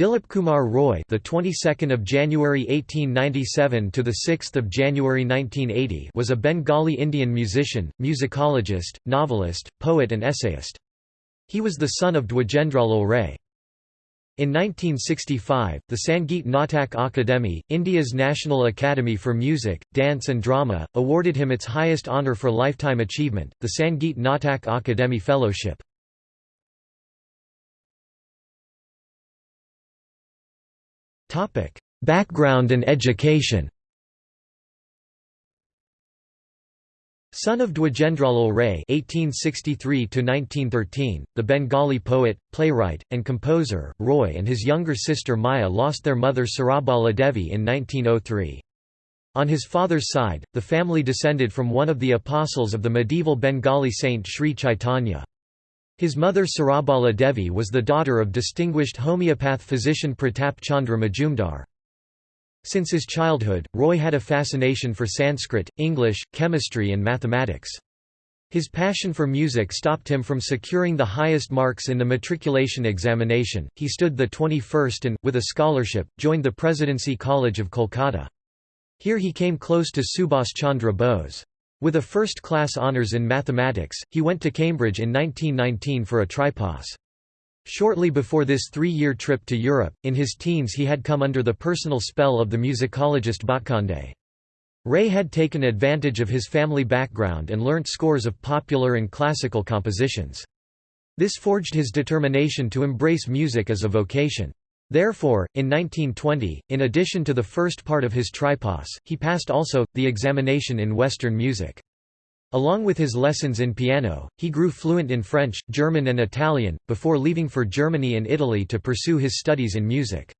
Dilip Kumar Roy, the 22nd of January 1897 to the 6th of January 1980, was a Bengali Indian musician, musicologist, novelist, poet and essayist. He was the son of Dwijendralal Ray. In 1965, the Sangeet Natak Akademi, India's National Academy for Music, Dance and Drama, awarded him its highest honour for lifetime achievement, the Sangeet Natak Akademi Fellowship. Topic: Background and education. Son of Dwijendralal Ray (1863–1913), the Bengali poet, playwright, and composer, Roy and his younger sister Maya lost their mother Sarabala Devi in 1903. On his father's side, the family descended from one of the apostles of the medieval Bengali saint Sri Chaitanya. His mother Sarabala Devi was the daughter of distinguished homeopath physician Pratap Chandra Majumdar. Since his childhood, Roy had a fascination for Sanskrit, English, chemistry and mathematics. His passion for music stopped him from securing the highest marks in the matriculation examination. He stood the 21st and, with a scholarship, joined the Presidency College of Kolkata. Here he came close to Subhas Chandra Bose. With a first-class honours in mathematics, he went to Cambridge in 1919 for a tripos. Shortly before this three-year trip to Europe, in his teens he had come under the personal spell of the musicologist Bhatkhande. Ray had taken advantage of his family background and learnt scores of popular and classical compositions. This forged his determination to embrace music as a vocation. Therefore, in 1920, in addition to the first part of his tripos, he passed also, the examination in Western music. Along with his lessons in piano, he grew fluent in French, German and Italian, before leaving for Germany and Italy to pursue his studies in music.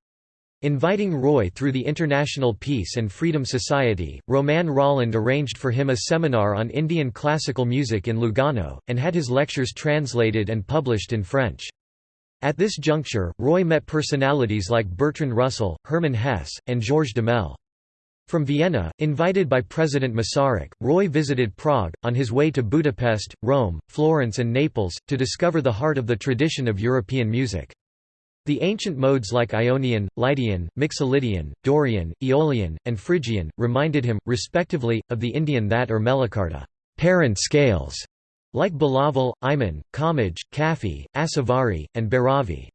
Inviting Roy through the International Peace and Freedom Society, Romain Rolland arranged for him a seminar on Indian classical music in Lugano, and had his lectures translated and published in French. At this juncture, Roy met personalities like Bertrand Russell, Hermann Hesse, and Georges Duhamel. From Vienna, invited by President Masaryk, Roy visited Prague, on his way to Budapest, Rome, Florence and Naples, to discover the heart of the tradition of European music. The ancient modes like Ionian, Lydian, Mixolydian, Dorian, Aeolian, and Phrygian, reminded him, respectively, of the Indian thaat or Melakarta parent scales", like Bilaval, Ayman, Khamaj, Kafi, Asavari, and Bhairavi.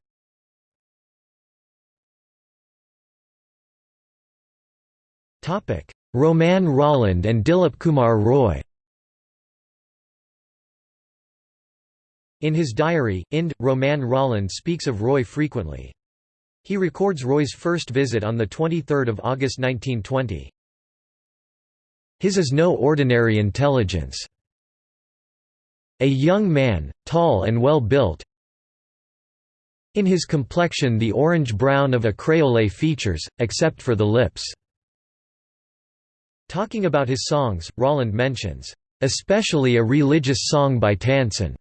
Romain Rolland and Dilip Kumar Roy In his diary, Inde, Romain Rolland speaks of Roy frequently. He records Roy's first visit on 23 August 1920. His is no ordinary intelligence. A young man, tall and well built, in his complexion the orange-brown of a créole features, except for the lips. Talking about his songs, Rolland mentions, "...especially a religious song by Tansen.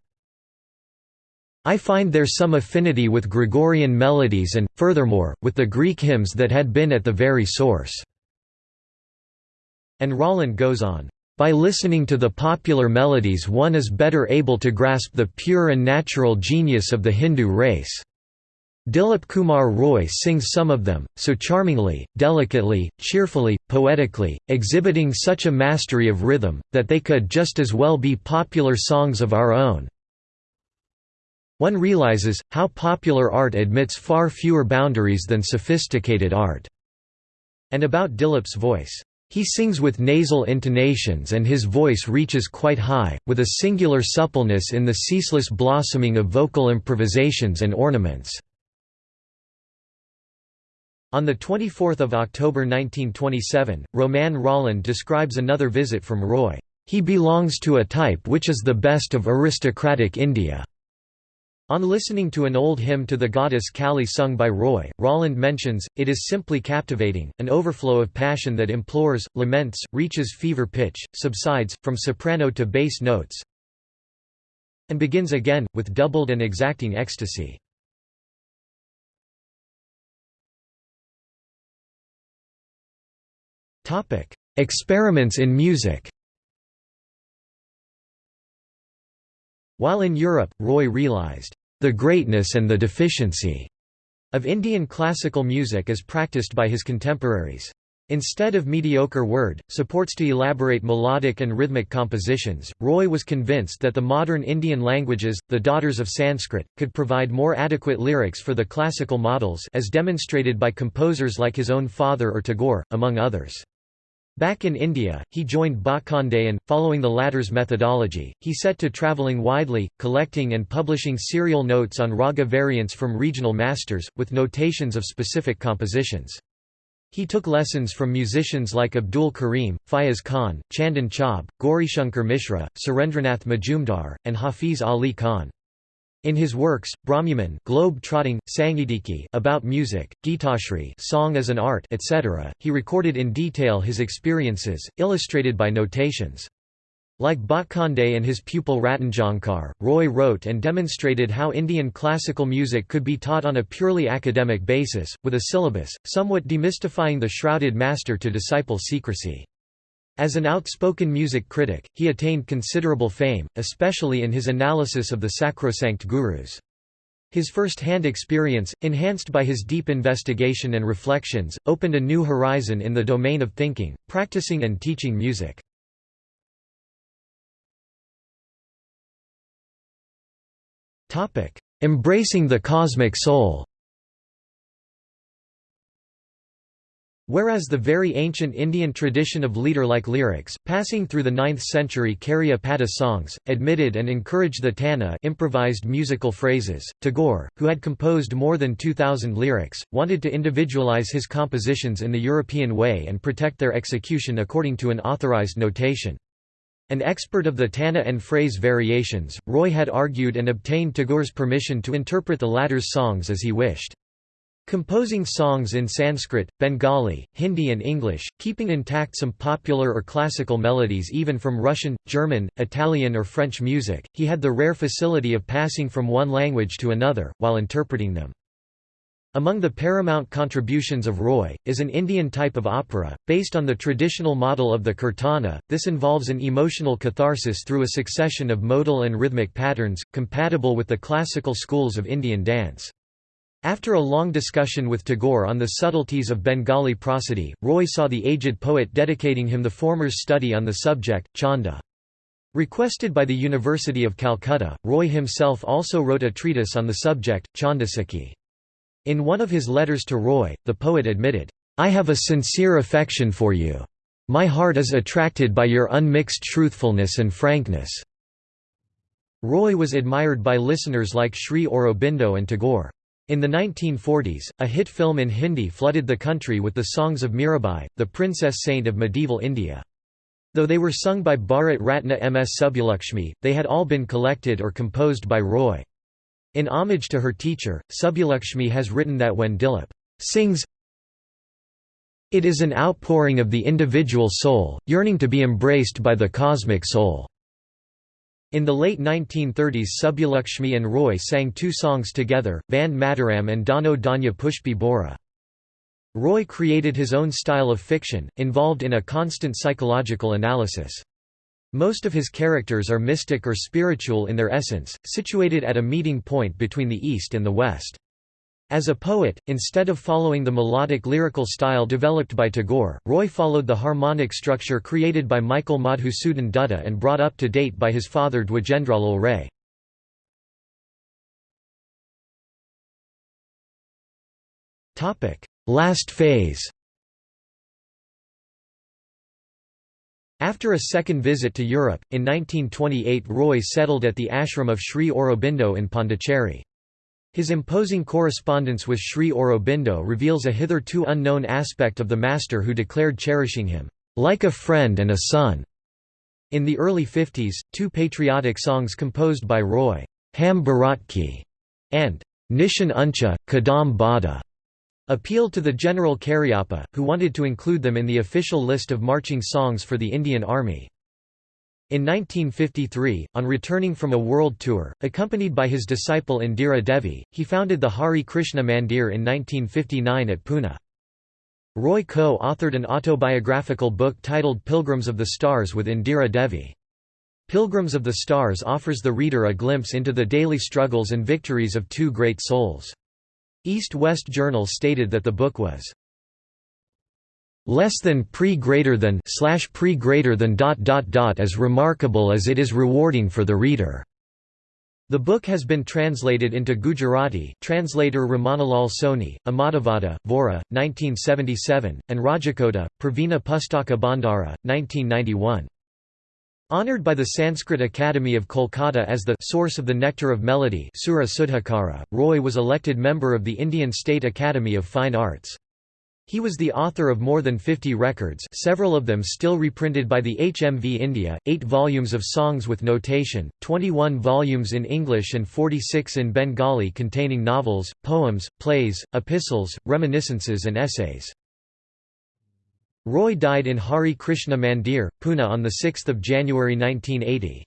I find there some affinity with Gregorian melodies and, furthermore, with the Greek hymns that had been at the very source." And Rolland goes on, by listening to the popular melodies one is better able to grasp the pure and natural genius of the Hindu race. Dilip Kumar Roy sings some of them, so charmingly, delicately, cheerfully, poetically, exhibiting such a mastery of rhythm, that they could just as well be popular songs of our own. One realizes, how popular art admits far fewer boundaries than sophisticated art." And about Dilip's voice, he sings with nasal intonations and his voice reaches quite high, with a singular suppleness in the ceaseless blossoming of vocal improvisations and ornaments. On 24 October 1927, Romain Rolland describes another visit from Roy. He belongs to a type which is the best of aristocratic India. On listening to an old hymn to the goddess Kali sung by Roy, Rolland mentions, it is simply captivating, an overflow of passion that implores, laments, reaches fever pitch, subsides, from soprano to bass notes, and begins again, with doubled and exacting ecstasy. Experiments in music While in Europe, Roy realized, "...the greatness and the deficiency," of Indian classical music as practiced by his contemporaries. Instead of mediocre word, supports to elaborate melodic and rhythmic compositions, Roy was convinced that the modern Indian languages, the daughters of Sanskrit, could provide more adequate lyrics for the classical models as demonstrated by composers like his own father or Tagore, among others. Back in India, he joined Bhatkhande and, following the latter's methodology, he set to travelling widely, collecting and publishing serial notes on raga variants from regional masters, with notations of specific compositions. He took lessons from musicians like Abdul Karim, Fayaz Khan, Chandan Chaub, Gaurishankar Mishra, Surendranath Majumdar, and Hafiz Ali Khan. In his works, Bhramyaman globe trotting, Sangitiki about music, Gitashri song as an art, etc., he recorded in detail his experiences, illustrated by notations. Like Bhatkhande and his pupil Ratanjankar, Roy wrote and demonstrated how Indian classical music could be taught on a purely academic basis, with a syllabus, somewhat demystifying the shrouded master to disciple secrecy. As an outspoken music critic, he attained considerable fame, especially in his analysis of the sacrosanct gurus. His first-hand experience, enhanced by his deep investigation and reflections, opened a new horizon in the domain of thinking, practicing and teaching music. Embracing the cosmic soul Whereas the very ancient Indian tradition of leader-like lyrics, passing through the 9th century Karyapada songs, admitted and encouraged the tana improvised musical phrases, Tagore, who had composed more than 2,000 lyrics, wanted to individualize his compositions in the European way and protect their execution according to an authorized notation. An expert of the Tana and phrase variations, Roy had argued and obtained Tagore's permission to interpret the latter's songs as he wished. Composing songs in Sanskrit, Bengali, Hindi and English, keeping intact some popular or classical melodies even from Russian, German, Italian or French music, he had the rare facility of passing from one language to another, while interpreting them. Among the paramount contributions of Roy, is an Indian type of opera, based on the traditional model of the kirtana. This involves an emotional catharsis through a succession of modal and rhythmic patterns, compatible with the classical schools of Indian dance. After a long discussion with Tagore on the subtleties of Bengali prosody, Roy saw the aged poet dedicating him the former's study on the subject, Chanda. Requested by the University of Calcutta, Roy himself also wrote a treatise on the subject, Chandasakhi. In one of his letters to Roy, the poet admitted, "'I have a sincere affection for you. My heart is attracted by your unmixed truthfulness and frankness." Roy was admired by listeners like Sri Aurobindo and Tagore. In the 1940s, a hit film in Hindi flooded the country with the songs of Mirabai, the princess saint of medieval India. Though they were sung by Bharat Ratna M.S. Subbulakshmi, they had all been collected or composed by Roy. In homage to her teacher, Subbulakshmi has written that when Dilip sings it is an outpouring of the individual soul, yearning to be embraced by the cosmic soul. In the late 1930s Subbulakshmi and Roy sang two songs together, Vande Mataram and Dano Danya Pushpi Bora. Roy created his own style of fiction, involved in a constant psychological analysis. Most of his characters are mystic or spiritual in their essence, situated at a meeting point between the East and the West. As a poet, instead of following the melodic lyrical style developed by Tagore, Roy followed the harmonic structure created by Michael Madhusudan Dutta and brought up to date by his father Dwijendralal Ray. Last phase After a second visit to Europe, in 1928 Roy settled at the ashram of Sri Aurobindo in Pondicherry. His imposing correspondence with Sri Aurobindo reveals a hitherto unknown aspect of the master who declared cherishing him, "...like a friend and a son." In the early 50s, two patriotic songs composed by Roy, Ham Bharatki, and Nishan Uncha, Kadam Bada, appealed to the General Cariappa, who wanted to include them in the official list of marching songs for the Indian Army. In 1953, on returning from a world tour, accompanied by his disciple Indira Devi, he founded the Hari Krishna Mandir in 1959 at Pune. Roy co-authored an autobiographical book titled Pilgrims of the Stars with Indira Devi. Pilgrims of the Stars offers the reader a glimpse into the daily struggles and victories of two great souls. East-West Journal stated that the book was less than pre greater than slash pre greater than dot dot dot as remarkable as it is rewarding for the reader. The book has been translated into Gujarati translator Ramanalal Soni, Ahmadavada, Vora, 1977, and Rajakota, Pravina Pustaka Bandara, 1991. Honored by the Sanskrit Academy of Kolkata as the source of the nectar of melody Sura Sudhakara, Roy was elected member of the Indian State Academy of Fine Arts. He was the author of more than 50 records several of them still reprinted by the HMV India, 8 volumes of songs with notation, 21 volumes in English and 46 in Bengali containing novels, poems, plays, epistles, reminiscences and essays. Roy died in Hari Krishna Mandir, Pune on 6 January 1980.